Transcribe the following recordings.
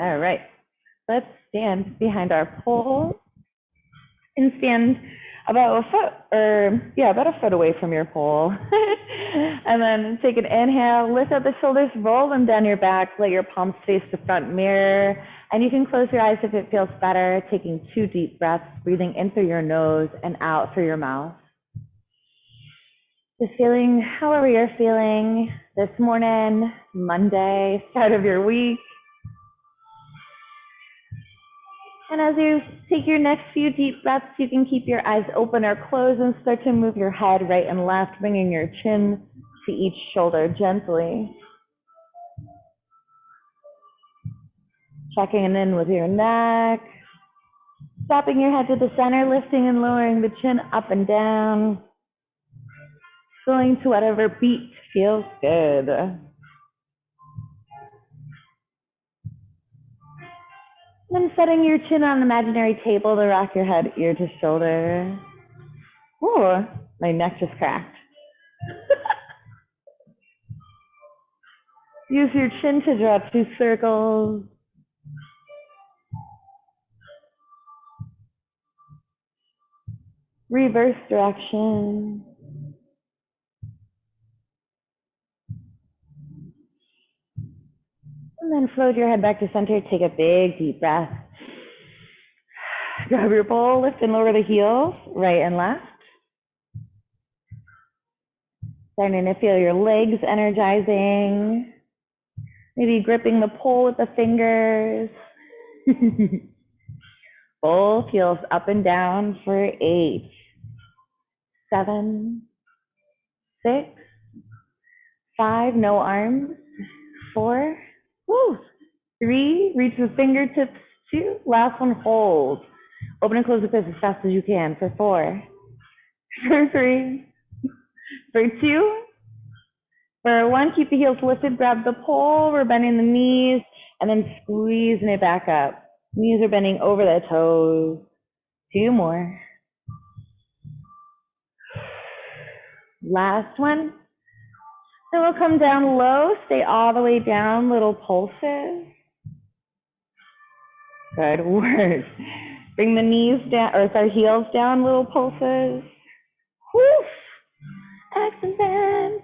All right. Let's stand behind our pole and stand about a foot or yeah, about a foot away from your pole. and then take an inhale, lift up the shoulders, roll them down your back, let your palms face the front mirror. And you can close your eyes if it feels better, taking two deep breaths, breathing in through your nose and out through your mouth. Just feeling however you're feeling this morning, Monday, start of your week. And as you take your next few deep breaths, you can keep your eyes open or closed and start to move your head right and left, bringing your chin to each shoulder gently. Checking in with your neck. Stopping your head to the center, lifting and lowering the chin up and down. Going to whatever beat feels good. Then setting your chin on an imaginary table to rock your head ear to shoulder. Ooh, my neck just cracked. Use your chin to draw two circles. Reverse direction. And then float your head back to center. Take a big deep breath. Grab your bowl, lift and lower the heels, right and left. Starting to feel your legs energizing. Maybe gripping the pole with the fingers. Bowl feels up and down for eight, seven, six, five, no arms, four, woo, three, reach the fingertips, two, last one, hold. Open and close the fist as fast as you can for four, for three, for two, for one, keep the heels lifted, grab the pole, we're bending the knees, and then squeezing it back up. Knees are bending over the toes. Two more. Last one. Then we'll come down low, stay all the way down, little pulses. Good work. Bring the knees down, or sorry, heels down, little pulses. Woof. Excellent.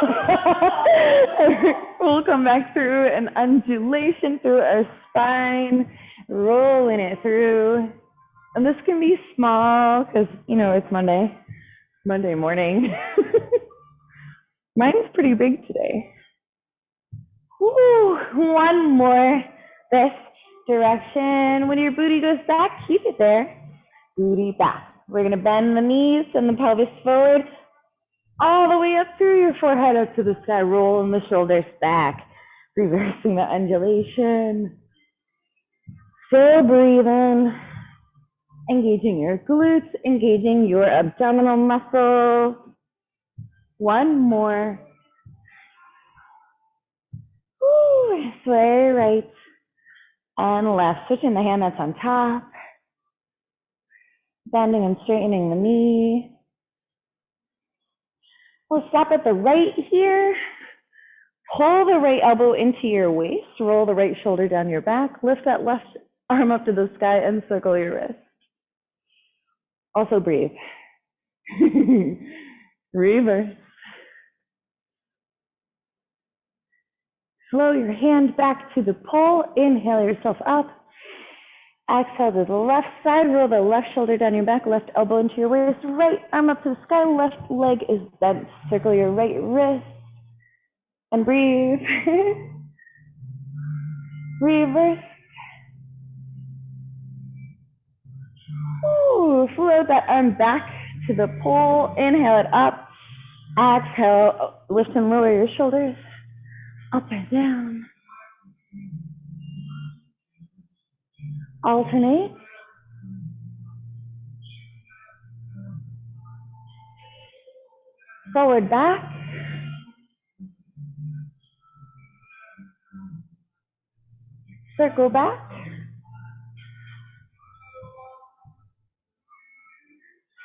we'll come back through an undulation through our spine, rolling it through. And this can be small because, you know, it's Monday, Monday morning. Mine's pretty big today. Woo, one more this direction. When your booty goes back, keep it there. Booty back. We're going to bend the knees and the pelvis forward all the way up through your forehead up to the sky, rolling the shoulders back, reversing the undulation. Still breathing, engaging your glutes, engaging your abdominal muscles. One more. Woo, sway right and left, switching the hand that's on top, bending and straightening the knee. We'll stop at the right here. Pull the right elbow into your waist. Roll the right shoulder down your back. Lift that left arm up to the sky and circle your wrist. Also breathe. Reverse. Slow your hand back to the pole. Inhale yourself up. Exhale to the left side, roll the left shoulder down your back, left elbow into your waist, right arm up to the sky, left leg is bent. Circle your right wrist and breathe. Reverse. Float that arm back to the pole. Inhale it up. Exhale, lift and lower your shoulders up and down. alternate. Forward back. Circle back.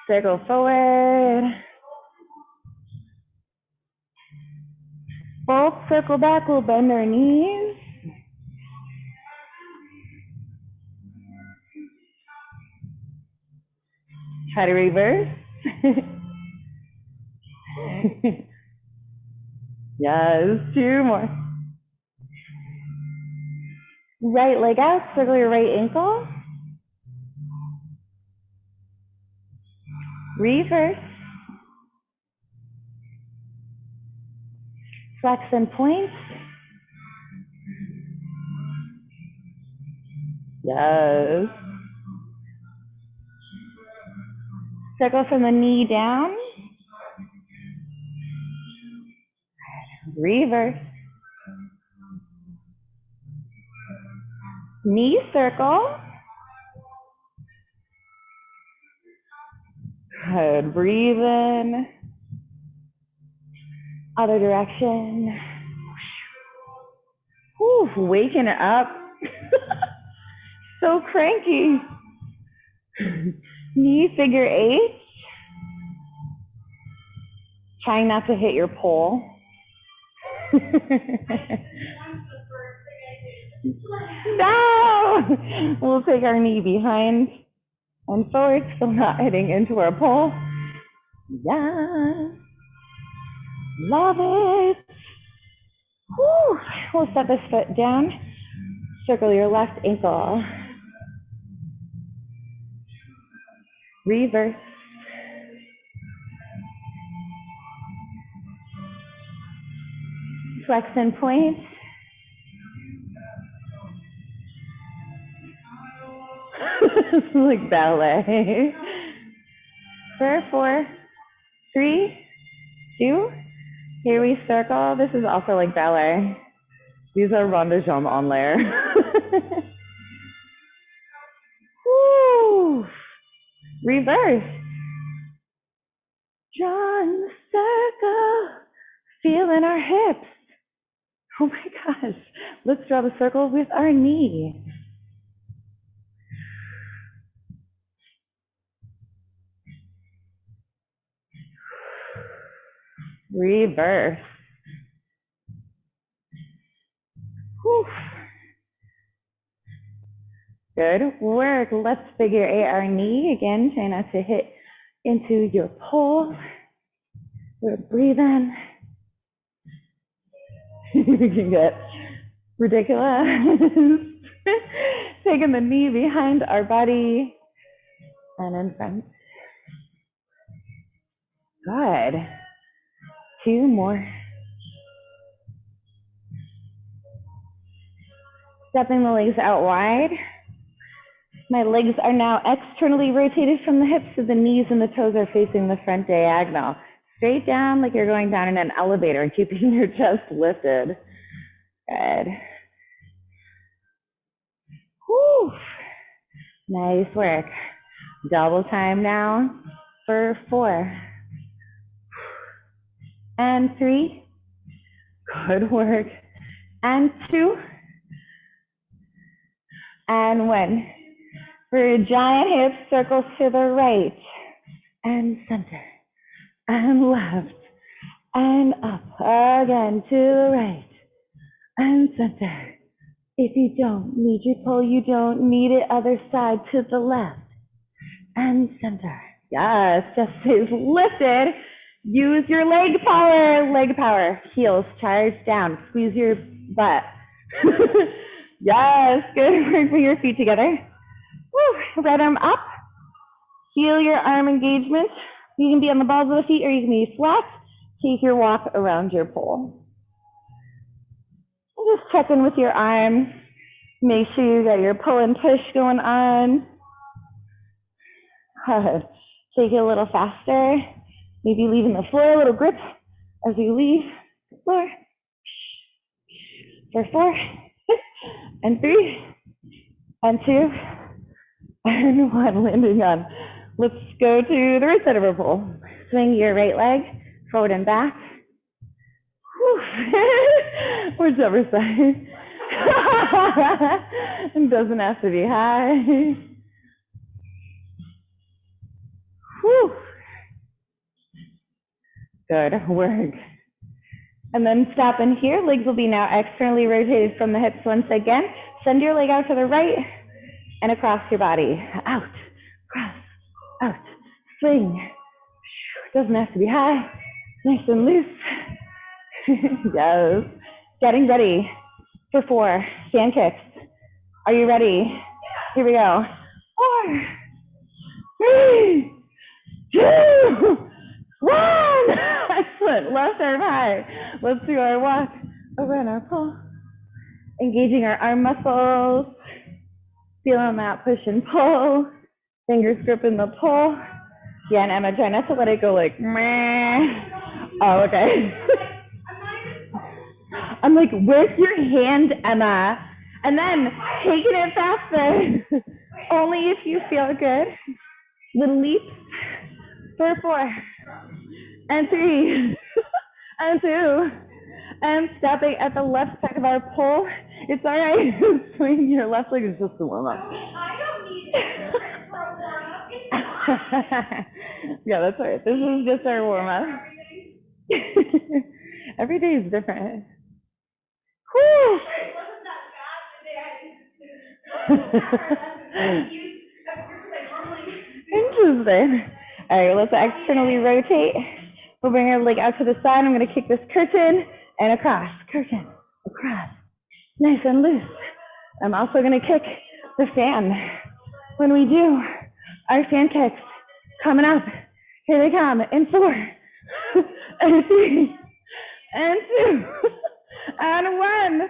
Circle forward. both circle back, we'll bend our knees. Try to reverse. yes, two more. Right leg out, circle your right ankle. Reverse. Flex and point. Yes. Circle from the knee down. Reverse. Knee circle. Good. Breathe in. Other direction. Whew, waking up. so cranky. Knee figure eight. Trying not to hit your pole. no! We'll take our knee behind and forward, still not hitting into our pole. Yes. Love it. Whew. We'll set this foot down. Circle your left ankle. Reverse. Flex and point. like ballet. For four, three, two. Here we circle. This is also like ballet. These are rond de jambe en l'air. Woo! Reverse. John circle. Feeling our hips. Oh my gosh. Let's draw the circle with our knee. Reverse. Whew. Good work. Let's figure eight our knee. Again, try not to hit into your pole. We're breathing. you can get ridiculous. Taking the knee behind our body and in front. Good. Two more. Stepping the legs out wide. My legs are now externally rotated from the hips so the knees and the toes are facing the front diagonal. Straight down like you're going down in an elevator, and keeping your chest lifted. Good. Whew. Nice work. Double time now for four. And three. Good work. And two. And one. For a giant hips, circles to the right and center and left and up again to the right and center. If you don't need your pull, you don't need it. Other side to the left and center. Yes, just is lifted. Use your leg power, leg power. Heels charge down. Squeeze your butt. yes, good. Bring your feet together. Woo. Right arm up. Feel your arm engagement. You can be on the balls of the feet or you can be flat. Take your walk around your pole. Just check in with your arm. Make sure you got your pull and push going on. Good. Take it a little faster. Maybe leaving the floor a little grip as we leave the floor. For four, and three, and two, and one. Landing on. Let's go to the right side of our pole. Swing your right leg forward and back. Whichever side. it doesn't have to be high. Whew. Good work. And then stop in here. Legs will be now externally rotated from the hips once again. Send your leg out to the right and across your body. Out, cross, out, swing. Doesn't have to be high. Nice and loose. yes. Getting ready for four fan kicks. Are you ready? Here we go. Four, three, two, one. Excellent. Left arm high. Let's do our walk over and our pull. Engaging our arm muscles. Feeling that push and pull. Fingers gripping the pull. Yeah, and Emma, try not to let it go like, meh. Oh, okay. I'm like, where's your hand, Emma? And then taking it faster. Only if you feel good. Little leaps for four and three and two and stepping at the left side of our pole. It's all right. Swing your left leg is just a warm up. yeah, that's right. This is just our warm up. Every day is different. Whew. Interesting. All right, let's externally rotate. We'll bring our leg out to the side. I'm going to kick this curtain and across, curtain, across. Nice and loose. I'm also going to kick the fan. When we do our fan kicks, coming up. Here they come in four, and three, and two, and one.